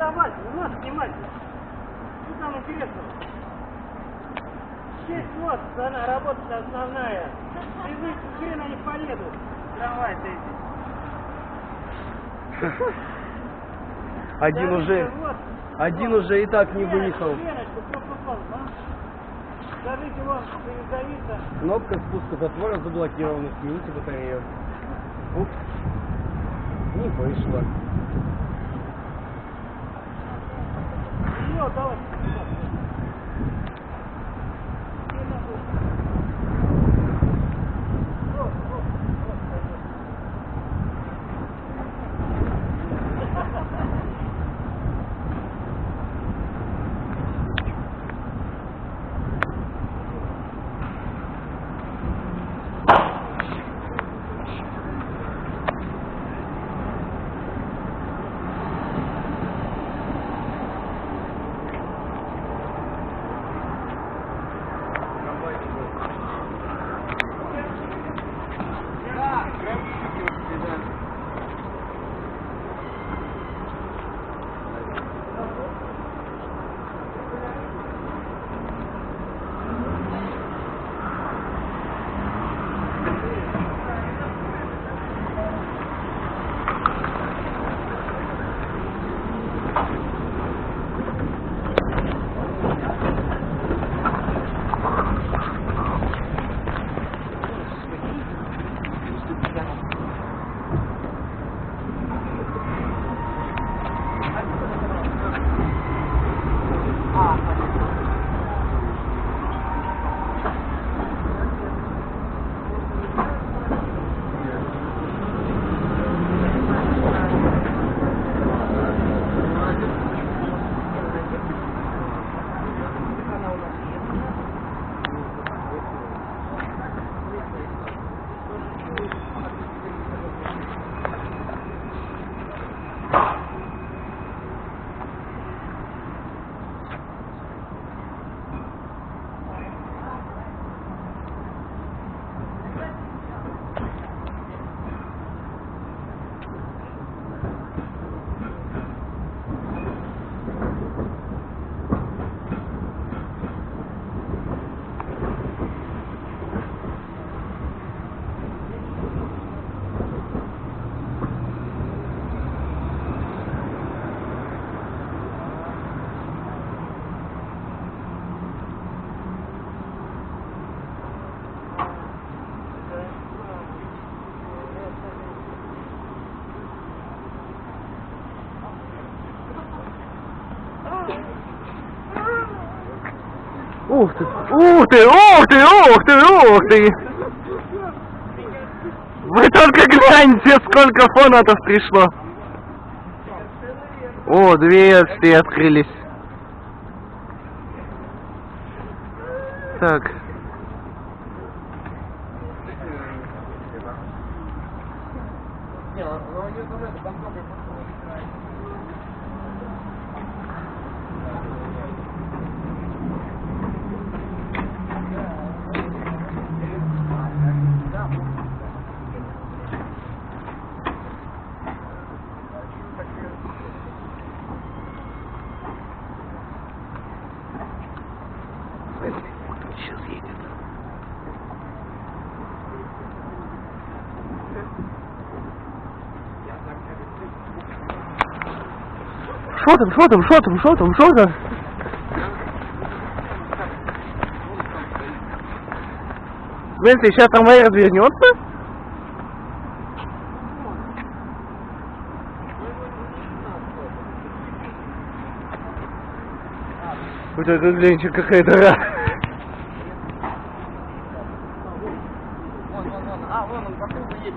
фотовать, не надо снимать. Что там интересного? Шесть вот, она работа основная. Без них хрен они поедут. Трамвай-то эти. Один Скажите, уже, вот, один уже и так не выехал. А? Скажите, вам передавиться. Кнопка спуска затвора заблокирована. Смените батарею. Упс. Не вышло. Ее, давай. Ух ты, ух ты, ух ты, ух ты, ух ты! Вы только гляньте, сколько фонатов пришло! О, дверцы открылись. Так. Сейчас едет. Что там, что там, что там, что там, что там? В смысле, сейчас трамвай развернется? Вот это, гляньте, какая дыра. Вон, вон, вон. А, вон он по кругу едет.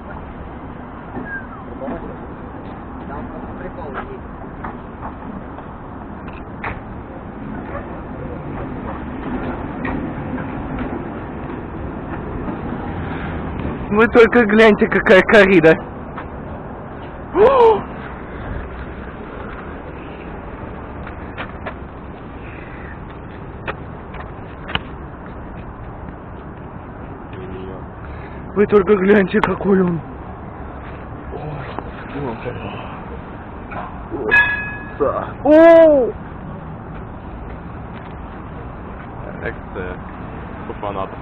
Там прикол есть. Вы только гляньте, какая корида. О! Вы только гляньте, какой он. О! Екце фанатов.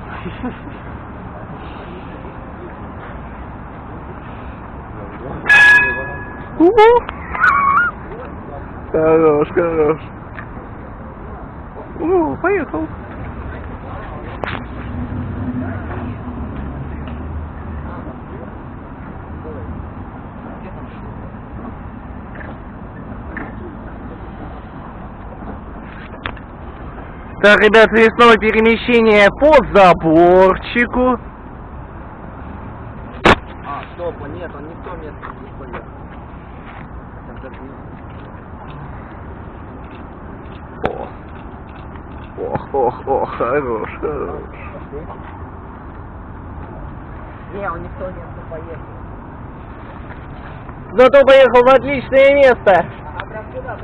У! Хорош, хорош. О, поехал. Так, ребят, здесь снова перемещение по заборчику. А, стоп, а нет, он не в то место полез. Хотя бы- Ох, ох, ох, хорош, хорош. Не, он не в то место поехал. Зато поехал в отличное место. А прям сюда.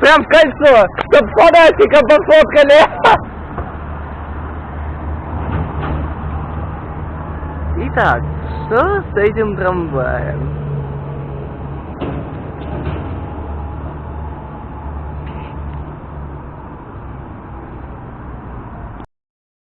Прям в кольцо, чтоб с фанатиком пофоткали. Итак, что с этим трамваем?